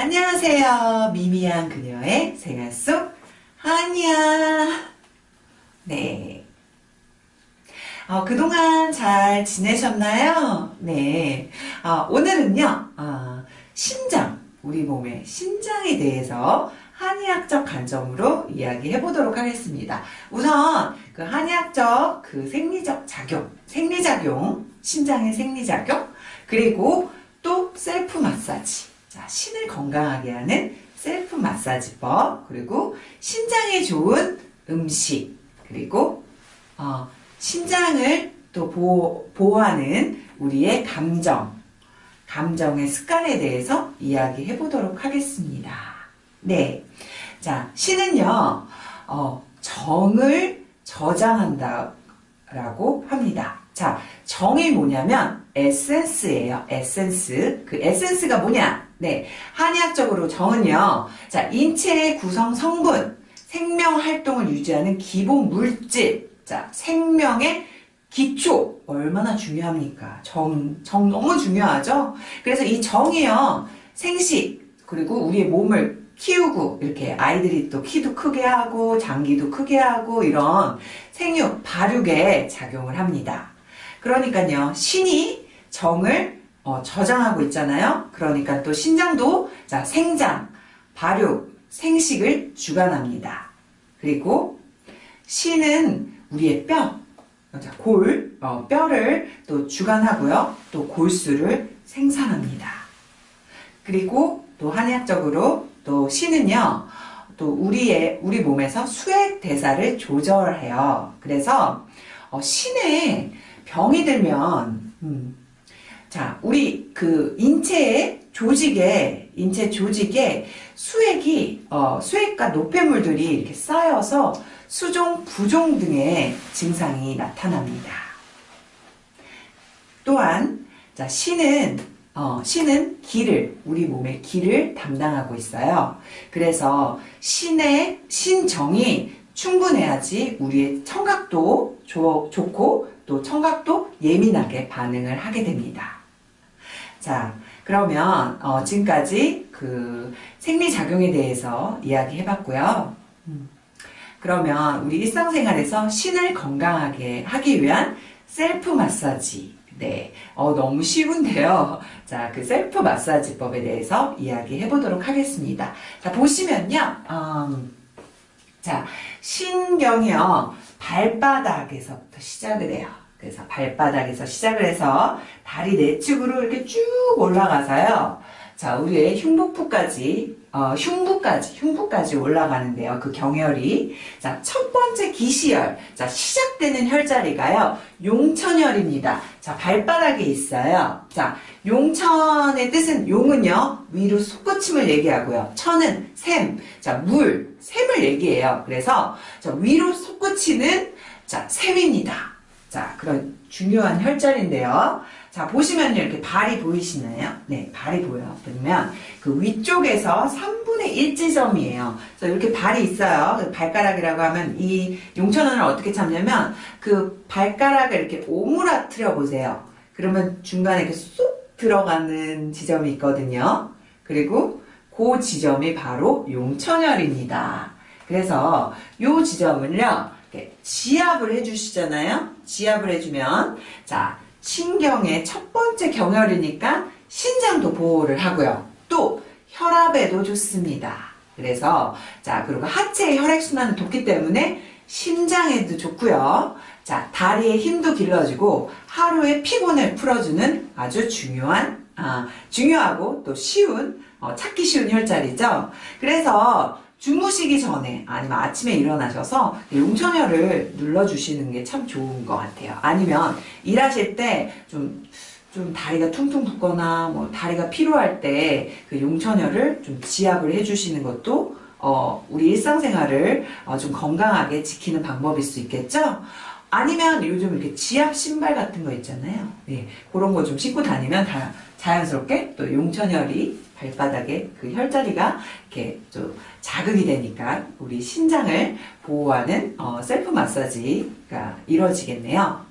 안녕하세요. 미미한 그녀의 생활 속 한이야. 네. 어, 그동안 잘 지내셨나요? 네. 어, 오늘은요, 어, 신장, 우리 몸의 신장에 대해서 한의학적 관점으로 이야기해 보도록 하겠습니다. 우선 그 한의학적 그 생리적 작용, 생리작용, 신장의 생리작용, 그리고 또 셀프 마사지. 자, 신을 건강하게 하는 셀프 마사지법, 그리고 신장에 좋은 음식, 그리고 어, 신장을 또 보호, 보호하는 우리의 감정, 감정의 습관에 대해서 이야기해 보도록 하겠습니다. 네. 자, 신은요, 어, 정을 저장한다라고 합니다. 자, 정이 뭐냐면 에센스예요. 에센스. 그 에센스가 뭐냐? 네. 한의학적으로 정은요. 자, 인체의 구성 성분, 생명 활동을 유지하는 기본 물질. 자, 생명의 기초 얼마나 중요합니까? 정, 정 너무 중요하죠? 그래서 이 정이요. 생식 그리고 우리의 몸을 키우고 이렇게 아이들이 또 키도 크게 하고 장기도 크게 하고 이런 생육, 발육에 작용을 합니다. 그러니까요. 신이 정을 어, 저장하고 있잖아요. 그러니까 또 신장도 자 생장, 발육, 생식을 주관합니다. 그리고 신은 우리의 뼈, 자, 골, 어, 뼈를 또 주관하고요. 또 골수를 생산합니다. 그리고 또 한의학적으로 또 신은요. 또 우리의 우리 몸에서 수액 대사를 조절해요. 그래서 어, 신에 병이 들면 음, 자 우리 그 인체의 조직에 인체 조직에 수액이 어, 수액과 노폐물들이 이렇게 쌓여서 수종, 부종 등의 증상이 나타납니다. 또한 자 신은 어, 신은 기를 우리 몸의 기를 담당하고 있어요. 그래서 신의 신정이 충분해야지 우리의 청각도 좋, 좋고 또 청각도 예민하게 반응을 하게 됩니다. 자, 그러면 어, 지금까지 그 생리작용에 대해서 이야기해 봤고요. 음. 그러면 우리 일상생활에서 신을 건강하게 하기 위한 셀프 마사지 네, 어, 너무 쉬운데요. 자, 그 셀프 마사지법에 대해서 이야기해 보도록 하겠습니다. 자, 보시면요. 음, 자, 신경이요. 발바닥에서부터 시작을 해요. 그래서 발바닥에서 시작을 해서 다리 내측으로 이렇게 쭉 올라가서요. 자, 우리의 흉부부까지, 어, 흉부까지, 흉부까지 올라가는데요. 그 경혈이. 자, 첫 번째 기시열. 자, 시작되는 혈자리가요. 용천혈입니다. 자, 발바닥에 있어요. 자, 용천의 뜻은 용은요. 위로 솟구침을 얘기하고요. 천은 샘. 자, 물, 샘을 얘기해요. 그래서 자, 위로 솟구치는 자, 샘입니다. 자, 그런 중요한 혈자리인데요. 자, 보시면요. 이렇게 발이 보이시나요? 네, 발이 보여요. 그러면 그 위쪽에서 3분의 1 지점이에요. 그래서 이렇게 발이 있어요. 그 발가락이라고 하면 이 용천원을 어떻게 잡냐면 그 발가락을 이렇게 오므라뜨려 보세요. 그러면 중간에 이렇게 쏙 들어가는 지점이 있거든요. 그리고 그 지점이 바로 용천혈입니다. 그래서 이 지점을요. 지압을 해주시잖아요. 지압을 해주면 자 신경의 첫 번째 경혈이니까 신장도 보호를 하고요. 또 혈압에도 좋습니다. 그래서 자 그리고 하체의 혈액순환은 좋기 때문에 심장에도 좋고요. 자 다리의 힘도 길러주고 하루의 피곤을 풀어주는 아주 중요한 아, 중요하고 또 쉬운 어, 찾기 쉬운 혈자리죠. 그래서 주무시기 전에 아니면 아침에 일어나셔서 용천혈을 눌러주시는 게 참 좋은 것 같아요. 아니면 일하실 때좀 좀 다리가 퉁퉁 붓거나 뭐 다리가 피로할 때 그 용천혈을 좀 지압을 해주시는 것도 어 우리 일상생활을 어 좀 건강하게 지키는 방법일 수 있겠죠? 아니면 요즘 이렇게 지압 신발 같은 거 있잖아요. 네, 그런 거 좀 신고 다니면 다 자연스럽게 또 용천혈이 발바닥에 그 혈자리가 이렇게 좀 자극이 되니까 우리 신장을 보호하는 어, 셀프 마사지가 이루어지겠네요.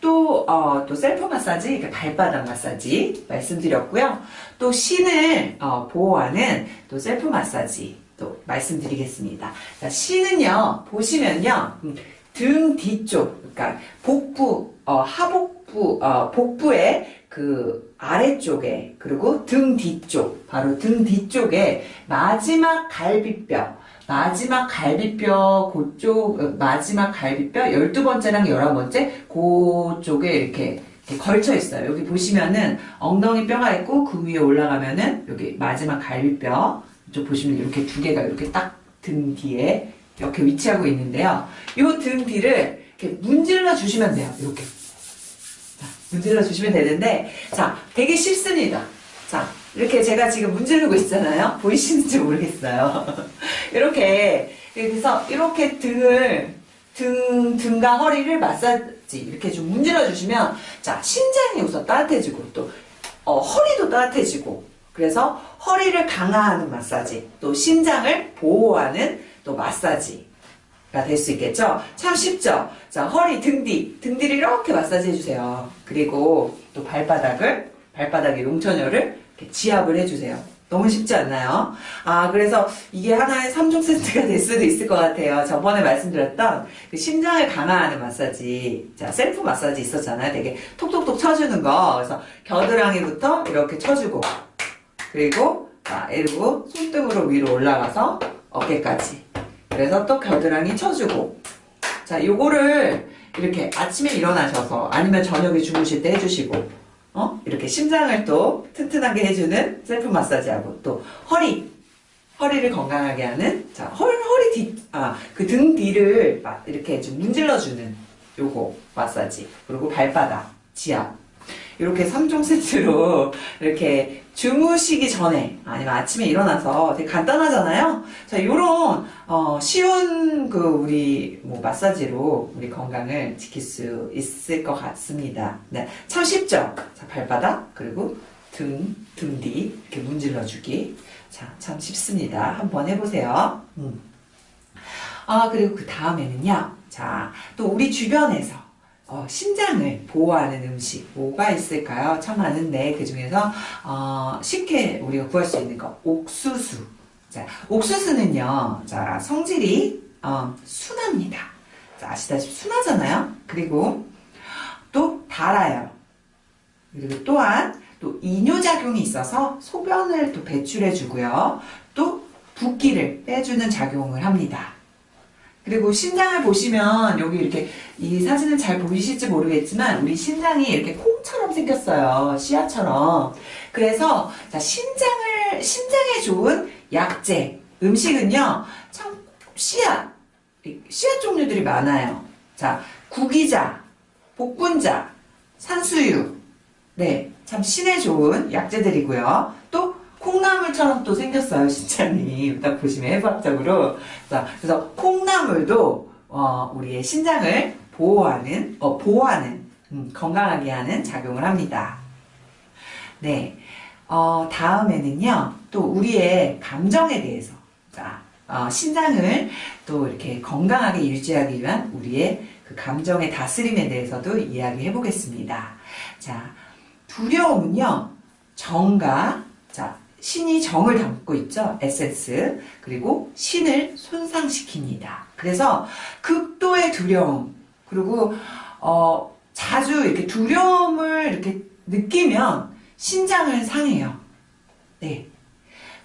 또, 어, 또 셀프 마사지, 이렇게 발바닥 마사지 말씀드렸고요. 또 신을 어, 보호하는 또 셀프 마사지 또 말씀드리겠습니다. 자, 신은요, 보시면요, 음, 등 뒤쪽, 그러니까 복부, 어, 하복부, 어, 복부의 그 아래쪽에, 그리고 등 뒤쪽, 바로 등 뒤쪽에 마지막 갈비뼈, 마지막 갈비뼈 그쪽 어, 마지막 갈비뼈 12번째랑 11번째 그쪽에 이렇게, 이렇게 걸쳐 있어요. 여기 보시면은 엉덩이 뼈가 있고 그 위에 올라가면은 여기 마지막 갈비뼈 이쪽 보시면 이렇게 두 개가 이렇게 딱 등 뒤에 이렇게 위치하고 있는데요. 이 등 뒤를 이렇게 문질러 주시면 돼요. 이렇게. 자, 문질러 주시면 되는데 자, 되게 쉽습니다. 자, 이렇게 제가 지금 문지르고 있잖아요. 보이시는지 모르겠어요. 이렇게 그래서 이렇게 등을 등 등과 허리를 마사지 이렇게 좀 문질러 주시면 자 신장이 우선 따뜻해지고 또 어, 허리도 따뜻해지고 그래서 허리를 강화하는 마사지 또 신장을 보호하는 또 마사지 가 될 수 있겠죠? 참 쉽죠? 자, 허리, 등 뒤, 등 뒤를 이렇게 마사지 해주세요. 그리고 또 발바닥을, 발바닥의 용천혈을 지압을 해주세요. 너무 쉽지 않나요? 아, 그래서 이게 하나의 3종 세트가 될 수도 있을 것 같아요. 저번에 말씀드렸던 그 심장을 강화하는 마사지, 자, 셀프 마사지 있었잖아요. 되게 톡톡톡 쳐주는 거. 그래서 겨드랑이부터 이렇게 쳐주고, 그리고, 자, 이러고 손등으로 위로 올라가서 어깨까지. 그래서 또 겨드랑이 쳐주고. 자, 요거를 이렇게 아침에 일어나셔서 아니면 저녁에 주무실 때 해주시고, 어? 이렇게 심장을 또 튼튼하게 해주는 셀프 마사지하고 또 허리, 허리를 건강하게 하는, 자, 허리, 허리 뒤, 아, 그 등 뒤를 막 이렇게 좀 문질러주는 요거 마사지. 그리고 발바닥, 지압. 이렇게 3종 세트로 이렇게 주무시기 전에 아니면 아침에 일어나서 되게 간단하잖아요. 자, 요런 어, 쉬운 그 우리 뭐 마사지로 우리 건강을 지킬 수 있을 것 같습니다. 네, 참 쉽죠. 자, 발바닥 그리고 등, 등 뒤 이렇게 문질러 주기. 자, 참 쉽습니다. 한번 해보세요. 음. 아, 그리고 그 다음에는요. 자, 또 우리 주변에서 어, 신장을 보호하는 음식 뭐가 있을까요? 참 많은데 그 중에서 어, 쉽게 우리가 구할 수 있는 거 옥수수. 자, 옥수수는요, 자 성질이 어, 순합니다. 자, 아시다시피 순하잖아요. 그리고 또 달아요. 그리고 또한 또 이뇨작용이 있어서 소변을 또 배출해 주고요. 또 붓기를 빼주는 작용을 합니다. 그리고 신장을 보시면 여기 이렇게 이 사진은 잘 보이실지 모르겠지만 우리 신장이 이렇게 콩처럼 생겼어요. 씨앗처럼. 그래서 자 신장을 신장에 좋은 약재 음식은요. 참 씨앗 씨앗 종류들이 많아요. 자 구기자, 복분자, 산수유 네, 참 신에 좋은 약재들이고요. 또 콩나물처럼 또 생겼어요, 신장이. 딱 보시면 해부학적으로. 자, 그래서 콩나물도, 어, 우리의 신장을 보호하는, 어, 보호하는, 음, 건강하게 하는 작용을 합니다. 네. 어, 다음에는요, 또 우리의 감정에 대해서. 자, 어, 신장을 또 이렇게 건강하게 유지하기 위한 우리의 그 감정의 다스림에 대해서도 이야기해 보겠습니다. 자, 두려움은요, 정과, 자, 신이 정을 담고 있죠. 에센스. 그리고 신을 손상시킵니다. 그래서 극도의 두려움. 그리고, 어, 자주 이렇게 두려움을 이렇게 느끼면 신장을 상해요. 네.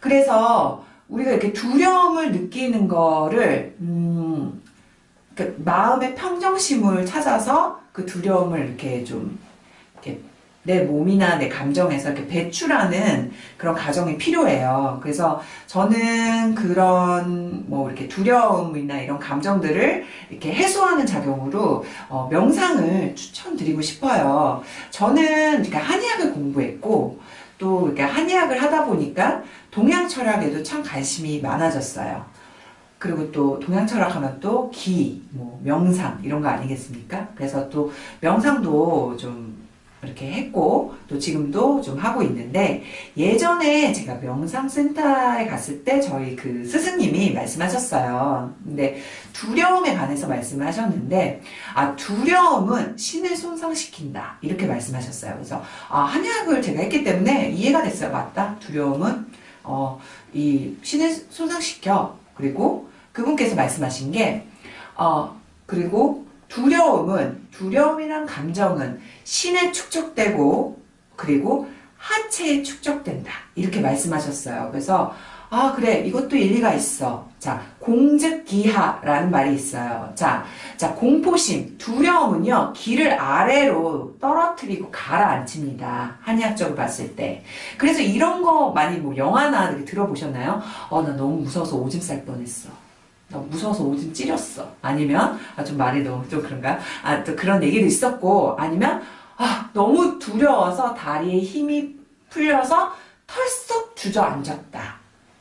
그래서 우리가 이렇게 두려움을 느끼는 거를, 음, 그 마음의 평정심을 찾아서 그 두려움을 이렇게 좀, 내 몸이나 내 감정에서 이렇게 배출하는 그런 과정이 필요해요. 그래서 저는 그런 뭐 이렇게 두려움이나 이런 감정들을 이렇게 해소하는 작용으로 어 명상을 추천드리고 싶어요. 저는 그러니까 한의학을 공부했고 또 이렇게 한의학을 하다 보니까 동양 철학에도 참 관심이 많아졌어요. 그리고 또 동양 철학 하면 또 기, 뭐 명상 이런 거 아니겠습니까? 그래서 또 명상도 좀 이렇게 했고 또 지금도 좀 하고 있는데 예전에 제가 명상센터에 갔을 때 저희 그 스승님이 말씀하셨어요. 근데 두려움에 관해서 말씀을 하셨는데 아 두려움은 신을 손상시킨다 이렇게 말씀하셨어요. 그래서 아 한약을 제가 했기 때문에 이해가 됐어요. 맞다. 두려움은 어 이 신을 손상시켜 그리고 그분께서 말씀하신 게 어 그리고 두려움은 두려움이란 감정은 신에 축적되고 그리고 하체에 축적된다 이렇게 말씀하셨어요. 그래서 아 그래 이것도 일리가 있어. 자 공즉기하라는 말이 있어요. 자, 자 공포심 두려움은요 기를 아래로 떨어뜨리고 가라앉힙니다. 한의학적으로 봤을 때. 그래서 이런 거 많이 뭐 영화나 들어보셨나요? 어나 너무 무서워서 오줌 쌀 뻔했어. 나 무서워서 오줌 찌렸어. 아니면 아, 좀 말이 너무 좀 그런가? 아또 그런 얘기도 있었고 아니면 아 너무 두려워서 다리에 힘이 풀려서 털썩 주저앉았다.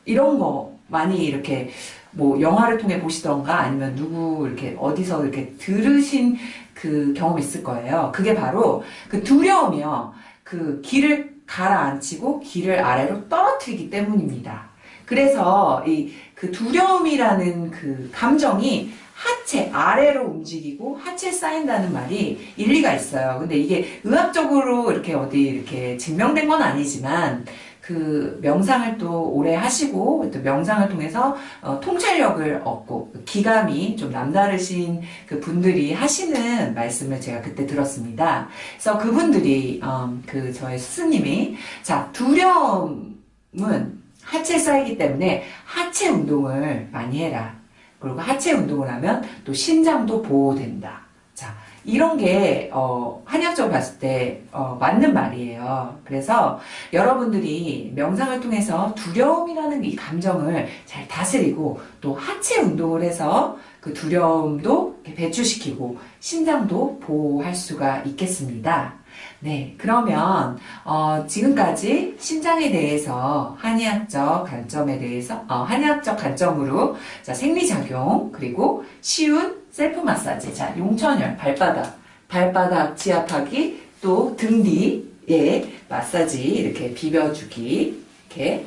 이런 거 많이 이렇게 뭐 영화를 통해 보시던가 아니면 누구 이렇게 어디서 이렇게 들으신 그 경험 있을 거예요. 그게 바로 그 두려움이요. 그 길을 가라앉히고 길을 아래로 떨어뜨리기 때문입니다. 그래서 이 그 두려움이라는 그 감정이 하체 아래로 움직이고 하체 쌓인다는 말이 일리가 있어요. 근데 이게 의학적으로 이렇게 어디 이렇게 증명된 건 아니지만 그 명상을 또 오래 하시고 또 명상을 통해서 어, 통찰력을 얻고 기감이 좀 남다르신 그 분들이 하시는 말씀을 제가 그때 들었습니다. 그래서 그분들이 어, 그 저의 스승님이 자 두려움은 하체 쌓이기 때문에 하체 운동을 많이 해라. 그리고 하체 운동을 하면 또 신장도 보호된다. 자, 이런 게, 어, 한약적으로 봤을 때, 어, 맞는 말이에요. 그래서 여러분들이 명상을 통해서 두려움이라는 이 감정을 잘 다스리고 또 하체 운동을 해서 그 두려움도 배출시키고 신장도 보호할 수가 있겠습니다. 네, 그러면 어, 지금까지 신장에 대해서 한의학적 관점에 대해서 어, 한의학적 관점으로 자, 생리작용 그리고 쉬운 셀프 마사지 자 용천열 발바닥 발바닥 지압하기 또 등 뒤에 마사지 이렇게 비벼주기 이렇게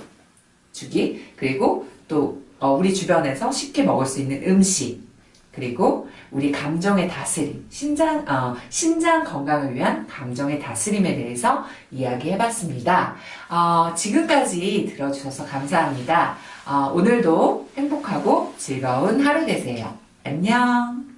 주기 그리고 또 어, 우리 주변에서 쉽게 먹을 수 있는 음식 그리고 우리 감정의 다스림, 신장, 어, 신장 건강을 위한 감정의 다스림에 대해서 이야기해봤습니다. 어, 지금까지 들어주셔서 감사합니다. 어, 오늘도 행복하고 즐거운 하루 되세요. 안녕!